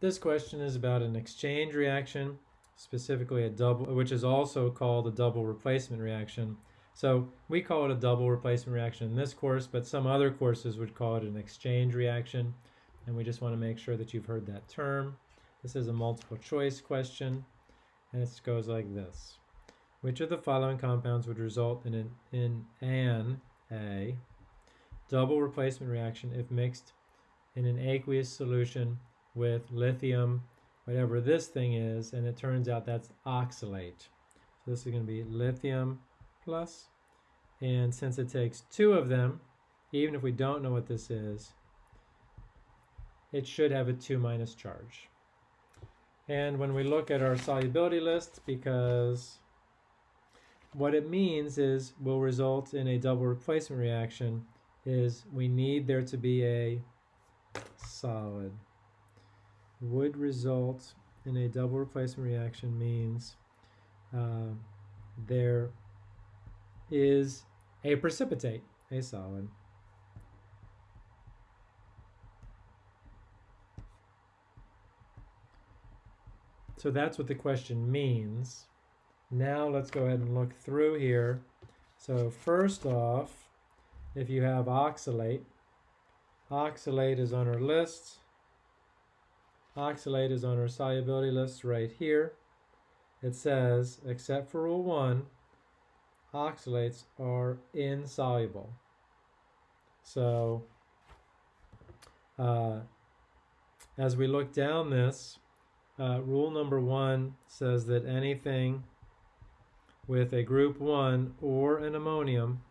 This question is about an exchange reaction, specifically a double, which is also called a double replacement reaction. So we call it a double replacement reaction in this course, but some other courses would call it an exchange reaction. And we just want to make sure that you've heard that term. This is a multiple choice question, and it goes like this. Which of the following compounds would result in an, in an A double replacement reaction if mixed in an aqueous solution with lithium, whatever this thing is, and it turns out that's oxalate. So this is going to be lithium plus, and since it takes two of them, even if we don't know what this is, it should have a 2 minus charge. And when we look at our solubility list, because what it means is will result in a double replacement reaction is we need there to be a solid. Would result in a double replacement reaction means uh, there is a precipitate, a solid. So that's what the question means. Now let's go ahead and look through here. So first off, if you have oxalate, oxalate is on our list. Oxalate is on our solubility list right here. It says, except for rule one, oxalates are insoluble. So, uh, as we look down this, uh, rule number one says that anything with a group 1 or an ammonium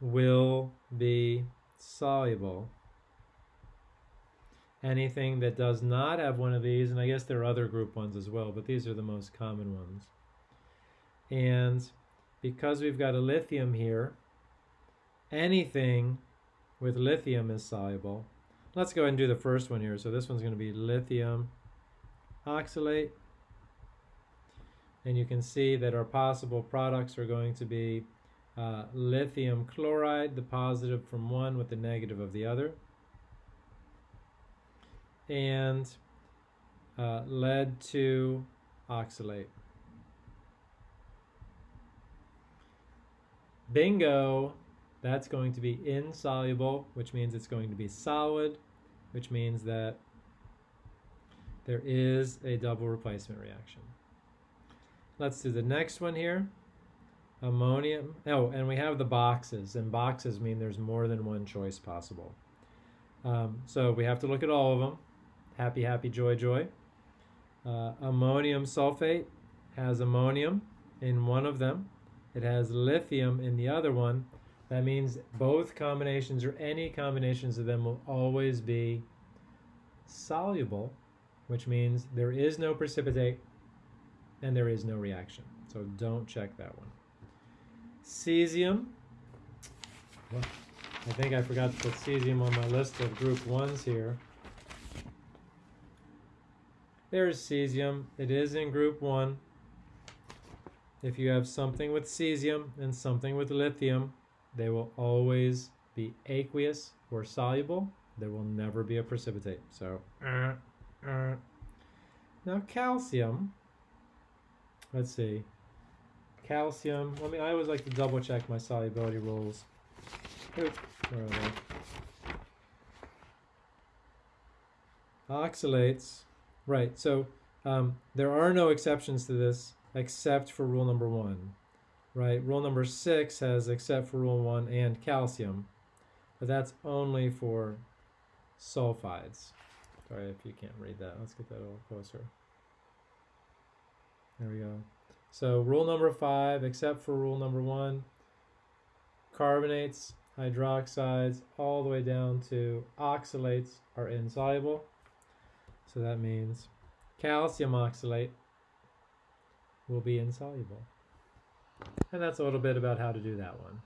will be soluble. Anything that does not have one of these, and I guess there are other group ones as well, but these are the most common ones. And because we've got a lithium here, anything with lithium is soluble. Let's go ahead and do the first one here. So this one's going to be lithium oxalate. And you can see that our possible products are going to be uh, lithium chloride, the positive from one with the negative of the other. And uh, lead 2 oxalate. Bingo! That's going to be insoluble, which means it's going to be solid, which means that there is a double replacement reaction. Let's do the next one here. Ammonium. Oh, and we have the boxes, and boxes mean there's more than one choice possible. Um, so we have to look at all of them. Happy, happy, joy, joy. Uh, ammonium sulfate has ammonium in one of them. It has lithium in the other one. That means both combinations or any combinations of them will always be soluble, which means there is no precipitate and there is no reaction. So don't check that one. Cesium. I think I forgot to put cesium on my list of group ones here. There's cesium. It is in group one. If you have something with cesium and something with lithium, they will always be aqueous or soluble. There will never be a precipitate. So, uh, uh. now calcium Let's see. Calcium. Let me. I always like to double check my solubility rules. Where are they? Oxalates. Right. So um, there are no exceptions to this except for rule number one. Right. Rule number six has except for rule one and calcium, but that's only for sulfides. Sorry if you can't read that. Let's get that a little closer. There we go. So rule number five, except for rule number one, carbonates, hydroxides, all the way down to oxalates are insoluble. So that means calcium oxalate will be insoluble. And that's a little bit about how to do that one.